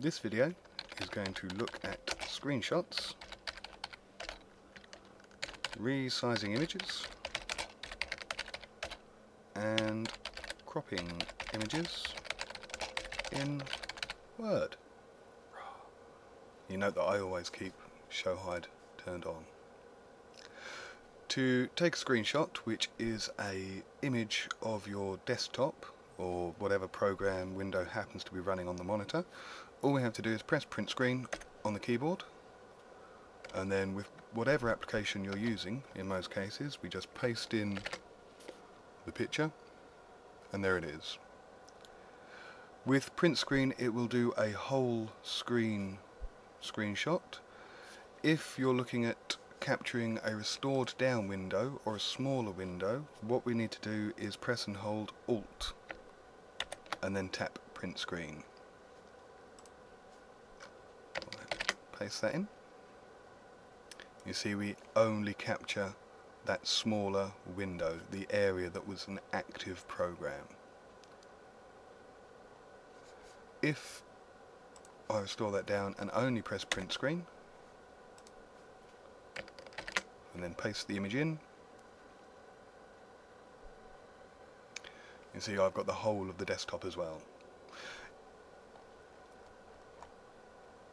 This video is going to look at screenshots, resizing images, and cropping images in Word. You note that I always keep show hide turned on. To take a screenshot, which is a image of your desktop or whatever program window happens to be running on the monitor, all we have to do is press print screen on the keyboard and then with whatever application you're using, in most cases, we just paste in the picture and there it is. With print screen it will do a whole screen screenshot. If you're looking at capturing a restored down window or a smaller window, what we need to do is press and hold Alt and then tap print screen. Paste that in. You see we only capture that smaller window, the area that was an active program. If I restore that down and only press print screen, and then paste the image in, you see I've got the whole of the desktop as well.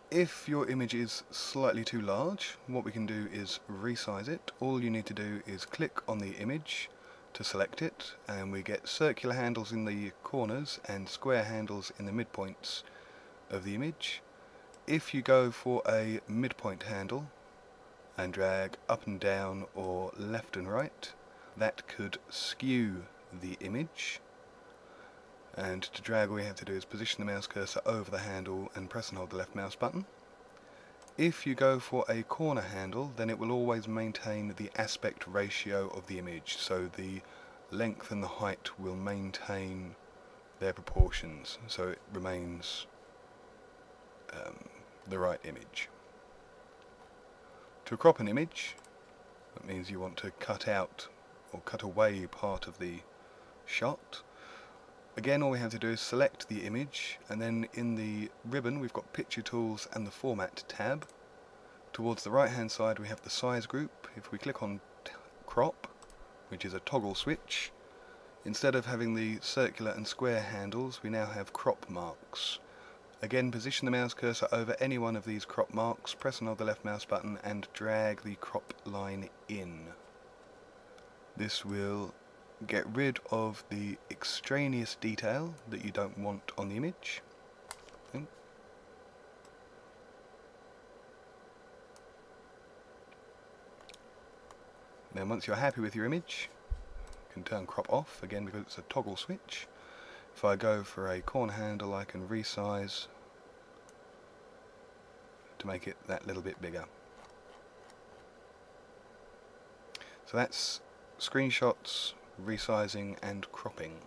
If your image is slightly too large, what we can do is resize it. All you need to do is click on the image to select it, and we get circular handles in the corners and square handles in the midpoints of the image. If you go for a midpoint handle and drag up and down or left and right, that could skew the image and to drag all we have to do is position the mouse cursor over the handle and press and hold the left mouse button. If you go for a corner handle then it will always maintain the aspect ratio of the image so the length and the height will maintain their proportions so it remains um, the right image. To crop an image that means you want to cut out or cut away part of the shot Again all we have to do is select the image and then in the ribbon we've got picture tools and the format tab. Towards the right hand side we have the size group. If we click on crop, which is a toggle switch, instead of having the circular and square handles we now have crop marks. Again position the mouse cursor over any one of these crop marks, press and hold the left mouse button and drag the crop line in. This will get rid of the extraneous detail that you don't want on the image. Then once you're happy with your image, you can turn crop off again because it's a toggle switch. If I go for a corner handle I can resize to make it that little bit bigger. So that's screenshots resizing and cropping.